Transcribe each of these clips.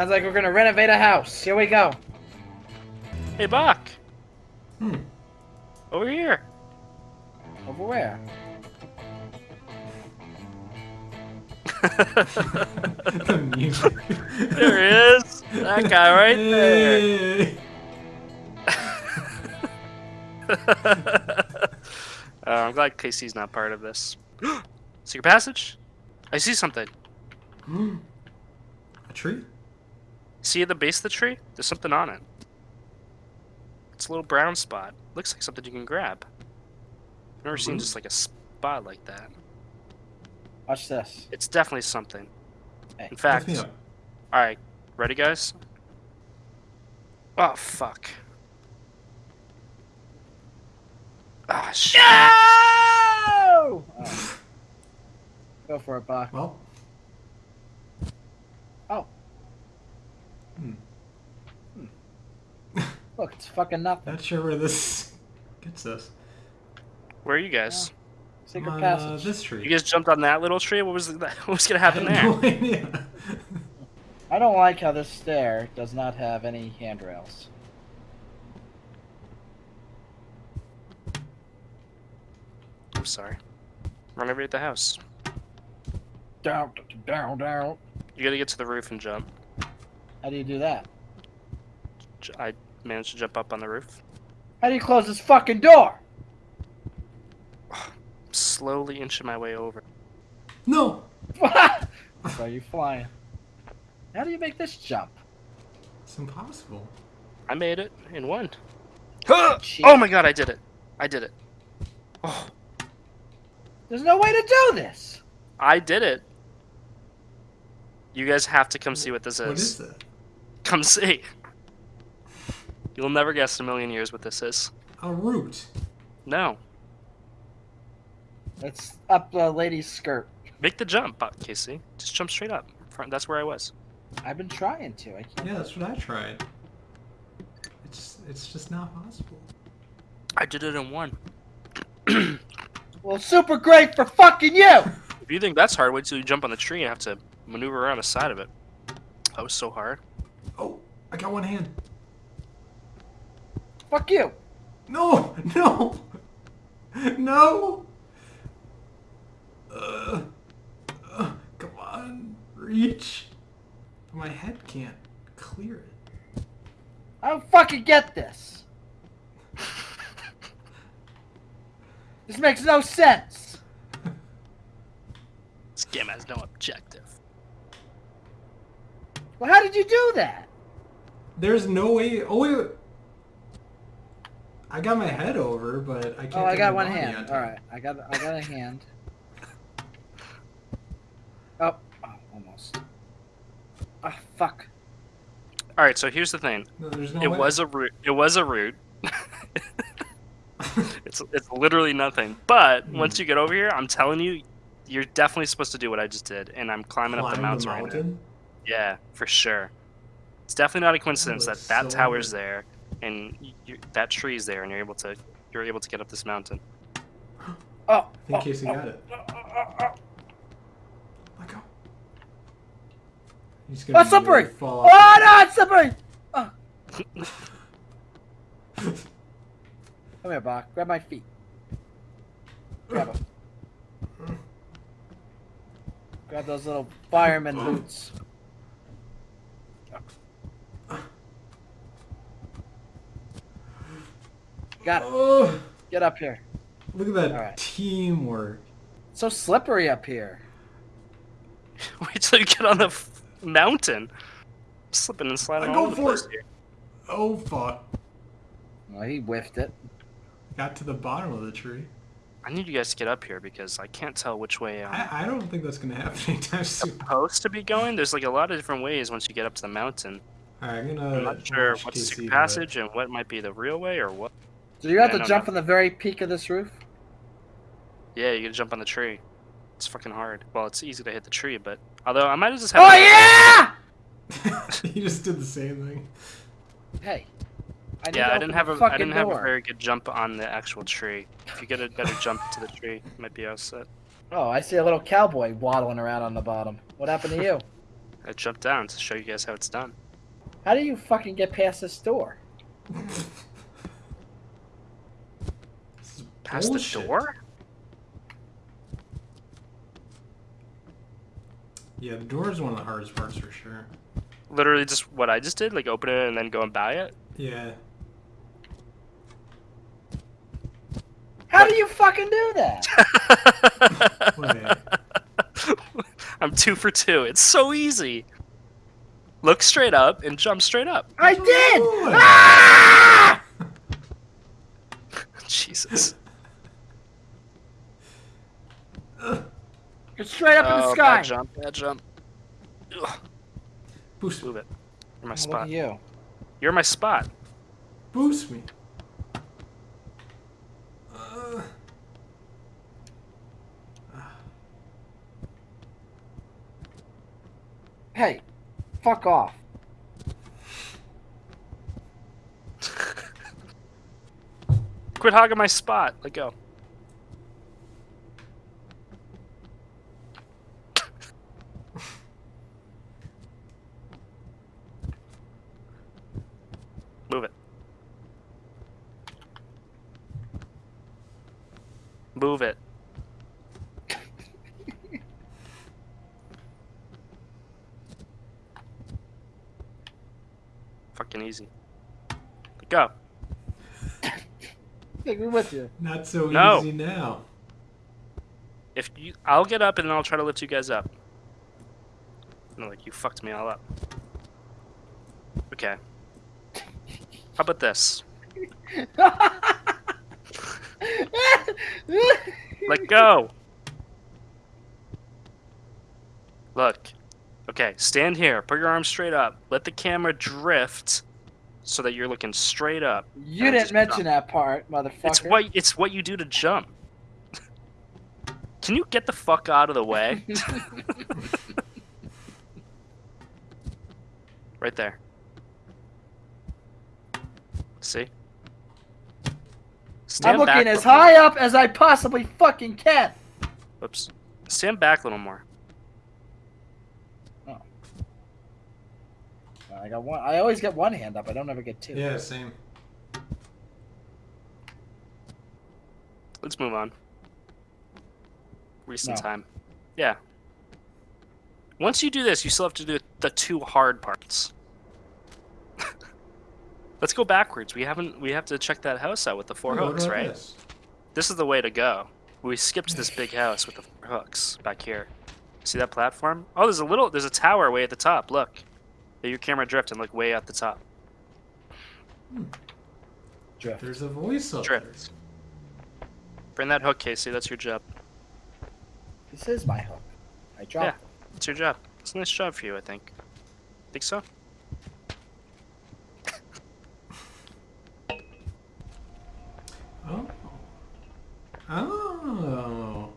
Sounds like we're gonna renovate a house. Here we go. Hey, Bach. Hmm. Over here. Over where? the music. there he is. That guy right there. Uh, I'm glad Casey's not part of this. Secret passage? I see something. Hmm. A tree? See the base of the tree? There's something on it. It's a little brown spot. Looks like something you can grab. I've never seen Mhm. just like a spot like that. Watch this. It's definitely something. Hey, In fact, alright, ready guys? Oh fuck. Ah shit. No! Oh. Go for it, Bach. Well. Oh. Hmm. Look, it's fucking nothing. Not sure where this gets us. Where are you guys? Secret I'm on, uh, passage. this tree. You guys jumped on that little tree? What was the, what was gonna happen have there? no idea. I don't like how this stair does not have any handrails. I'm sorry. Renovate the house. Down, down, down. You gotta get to the roof and jump. How do you do that? J- I managed to jump up on the roof. How do you close this fucking door? Slowly inching my way over. no. so you flying. How do you make this jump? It's impossible. I made it in one. Cheat. Oh my god, I did it. I did it. Oh, There's no way to do this. I did it. You guys have to come see what this is. What is that? Come see. You'll never guess in a million years what this is. A root. No. It's up the lady's skirt. Make the jump, Casey. Just jump straight up. That's where I was. I've been trying to. I can't. Yeah, that's what I tried. It's it's just not possible. I did it in one. Well, super great for fucking you. If you think that's hard, wait till you jump on the tree and have to maneuver around the side of it. That was so hard. Oh, I got one hand. Fuck you. No, no, no. Uh, uh, come on, reach. My head can't clear it. I don't fucking get this. This makes no sense. This game has no objective. Well, how did you do that? There's no way. Oh wait. wait. I got my head over, but I can't. Oh, I got one hand. on. All right, I got I got a hand. Oh, oh almost. Ah, fuck. All right, so here's the thing. No, there's no it way. was a root. It was a root. it's it's literally nothing. But Hmm. once you get over here, I'm telling you, you're definitely supposed to do what I just did, and I'm climbing up the Climb mountain, right now. mountain? Yeah, for sure. It's definitely not a coincidence that looks that so tower's good. there, and you, that tree's there, and you're able to you're able to get up this mountain. Oh, I think oh, Casey oh, got it. oh, oh, oh, oh. Let go. He's Oh, gonna slippery! nearly fall Oh no, it's slippery! Oh. Come here, Bach. Grab my feet. Grab them. Grab those little fireman boots. Got it. Oh, Get up here. look at that All right. teamwork. It's so slippery up here. Wait till you get on the f- mountain. Slipping and sliding I go the for place it. here. Oh fuck! Well, he whiffed it. Got to the bottom of the tree. I need you guys to get up here because I can't tell which way I'm I, I don't think that's gonna happen anytime soon. supposed to be going. There's like a lot of different ways once you get up to the mountain. Alright, I'm gonna. I'm not sure watch what's the Casey secret passage and what might be the real way or what. Do you have Yeah, to no, jump no. from the very peak of this roof? Yeah, you gotta jump on the tree. It's fucking hard. Well, it's easy to hit the tree, but although I might have just have. Oh yeah! you just did the same thing. Hey. I need Yeah, I didn't have a I didn't have a very good jump on the actual tree. If you get a better jump to the tree, you might be all set. Oh, I see a little cowboy waddling around on the bottom. What happened to you? I jumped down to show you guys how it's done. How do you fucking get past this door? This is Past bullshit. the door? Yeah, the door is one of the hardest parts for sure. Literally just what I just did, like open it and then go and buy it. Yeah. How do you fucking do that? I'm two for two. It's so easy. Look straight up and jump straight up. I did! Ah! Jesus. It's straight up in the Oh, sky. Bad jump, bad jump. Ugh, Boost, move it. You're my Look spot. at you. You're my spot. boost me. Uh, Hey, fuck off. Quit hogging my spot. Let go. Move it. Move it. Fucking easy. Go. Take me with you. not so No. easy now. If you, I'll get up and then I'll try to lift you guys up. No, like you fucked me all up. Okay. How about this? Let go. Look. Okay, stand here. Put your arms straight up. Let the camera drift so that you're looking straight up. you didn't mention jump. that part, motherfucker. It's what it's what you do to jump. Can you get the fuck out of the way? right there. See? Stand I'm looking back as high up as I possibly fucking can. Oops. Stand back a little more. Oh. I got one. I always get one hand up. I don't ever get two. Yeah, same. Let's move on. Recent No. time. Yeah. Once you do this, you still have to do the two hard parts. Let's go backwards. We haven't. We have to check that house out with the four what hooks, right? this? This is the way to go. We skipped this big house with the four hooks back here. See that platform? Oh, there's a little. There's a tower way at the top. Look. Let your camera drift and look way at the top. Hmm. Drift. There's a voice up there. Drift. Bring that hook, Casey. That's your job. This is my hook. I dropped. Yeah. It's your job. It's a nice job for you, I think. Think so? Oh.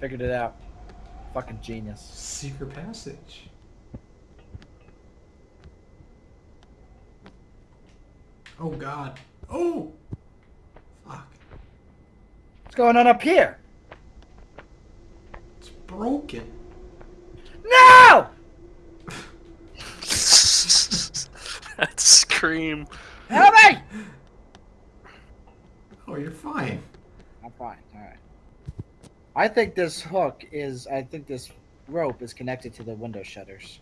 Figured it out. Fucking genius. Secret passage. Oh god. Oh! Fuck. What's going on up here? It's broken. No! that scream. Help me! You're fine. I'm fine. All right. I think this hook is. I think this rope is connected to the window shutters.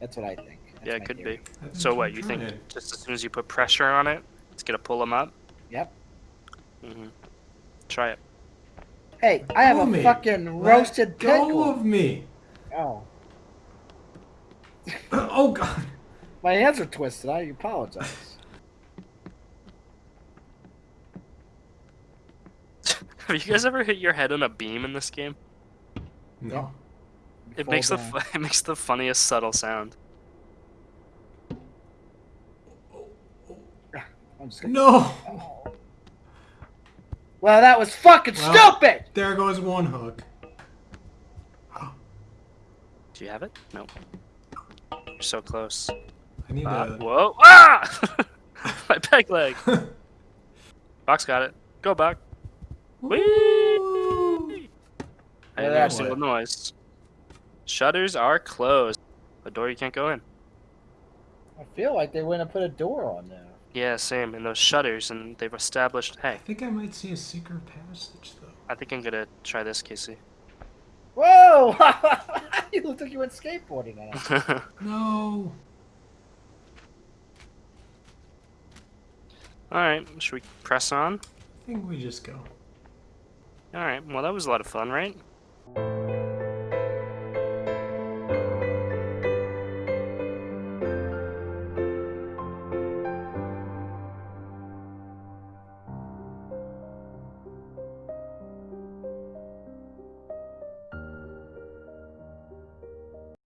That's what I think. That's yeah, it could theory. be. So what? You think trying. just as soon as you put pressure on it, it's gonna pull them up? Yep. hmm Try it. Hey, I have Pull a me. fucking Let roasted go pickle. of me. Oh, Oh god. my hands are twisted. I apologize. Have you guys ever hit your head on a beam in this game? No. It Fall makes the down. fu- it makes the funniest subtle sound. I'm. No. Well, that was fucking Well- stupid. There goes one hook. Do you have it? Nope. You're so close. I need Uh, to. whoa! Ah! My peg leg. Box got it. Go back. Woo! I didn't hear a single noise. Shutters are closed. A door you can't go in. I feel like they went and put a door on there. Yeah, same. And those shutters, and they've established. Hey. I think I might see a secret passage though. I think I'm gonna try this, Casey. Whoa! you looked like you went skateboarding on. No. All right, should we press on? I think we just go. All right. Well, that was a lot of fun, right?